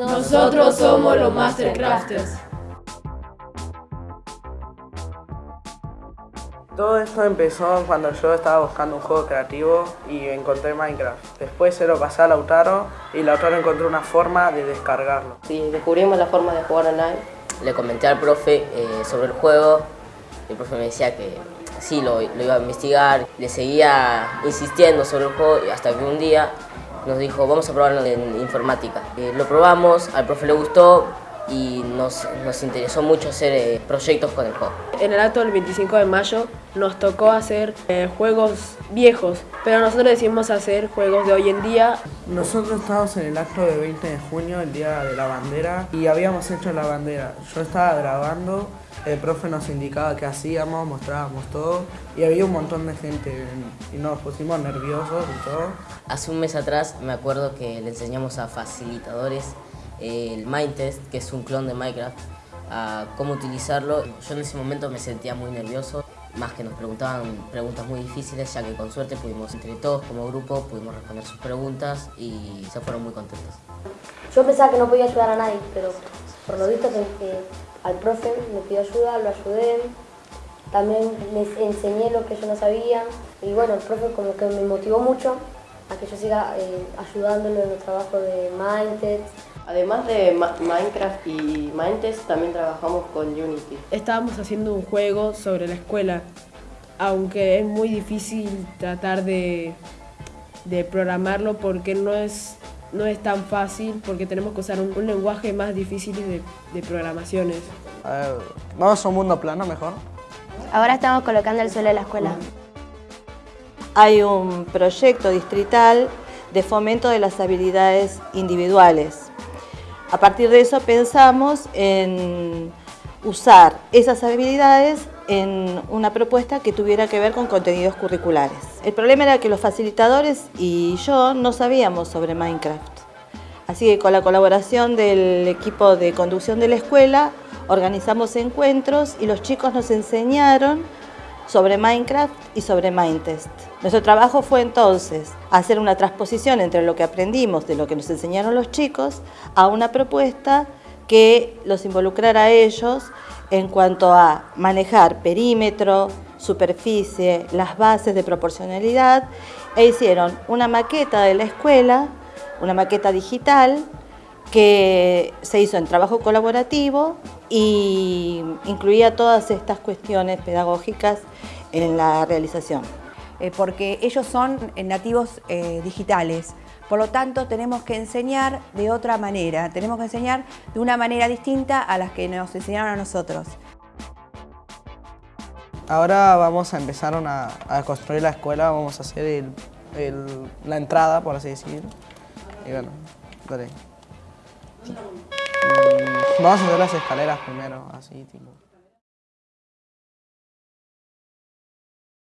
Nosotros somos los Mastercrafters. Todo esto empezó cuando yo estaba buscando un juego creativo y encontré Minecraft. Después se lo pasé a Lautaro y Lautaro encontró una forma de descargarlo. Sí, descubrimos la forma de jugar online. Le comenté al profe eh, sobre el juego. El profe me decía que sí, lo, lo iba a investigar. Le seguía insistiendo sobre el juego hasta que un día nos dijo vamos a probarlo en informática. Eh, lo probamos, al profe le gustó y nos, nos interesó mucho hacer eh, proyectos con el juego. En el acto del 25 de mayo nos tocó hacer eh, juegos viejos, pero nosotros decidimos hacer juegos de hoy en día. Nosotros estábamos en el acto de 20 de junio, el día de la bandera, y habíamos hecho la bandera. Yo estaba grabando, el profe nos indicaba qué hacíamos, mostrábamos todo, y había un montón de gente y nos pusimos nerviosos y todo. Hace un mes atrás me acuerdo que le enseñamos a facilitadores el Mindtest, que es un clon de Minecraft, a cómo utilizarlo. Yo en ese momento me sentía muy nervioso, más que nos preguntaban preguntas muy difíciles, ya que con suerte pudimos, entre todos como grupo, pudimos responder sus preguntas y se fueron muy contentos. Yo pensaba que no podía ayudar a nadie, pero por lo visto que, al profe me pidió ayuda, lo ayudé, también les enseñé lo que yo no sabía y bueno, el profe como que me motivó mucho a que yo siga eh, ayudándolo en el trabajo de Mindtest. Además de Minecraft y Mindtest, también trabajamos con Unity. Estábamos haciendo un juego sobre la escuela, aunque es muy difícil tratar de, de programarlo porque no es, no es tan fácil, porque tenemos que usar un, lenguaje más difícil de, de programaciones. Vamos a un mundo plano mejor. Ahora estamos colocando el suelo de la escuela. Hay un proyecto distrital de fomento de las habilidades individuales. A partir de eso pensamos en usar esas habilidades en una propuesta que tuviera que ver con contenidos curriculares. El problema era que los facilitadores y yo no sabíamos sobre Minecraft. Así que con la colaboración del equipo de conducción de la escuela organizamos encuentros y los chicos nos enseñaron sobre Minecraft y sobre Mindtest. Nuestro trabajo fue entonces hacer una transposición entre lo que aprendimos de lo que nos enseñaron los chicos a una propuesta que los involucrara a ellos en cuanto a manejar perímetro, superficie, las bases de proporcionalidad e hicieron una maqueta de la escuela, una maqueta digital que se hizo en trabajo colaborativo y incluía todas estas cuestiones pedagógicas en la realización. Eh, porque ellos son eh, nativos eh, digitales, por lo tanto tenemos que enseñar de otra manera, tenemos que enseñar de una manera distinta a las que nos enseñaron a nosotros. Ahora vamos a empezar a construir la escuela, vamos a hacer la entrada, por así decirlo. Y bueno, Vamos a hacer las escaleras primero, así tipo.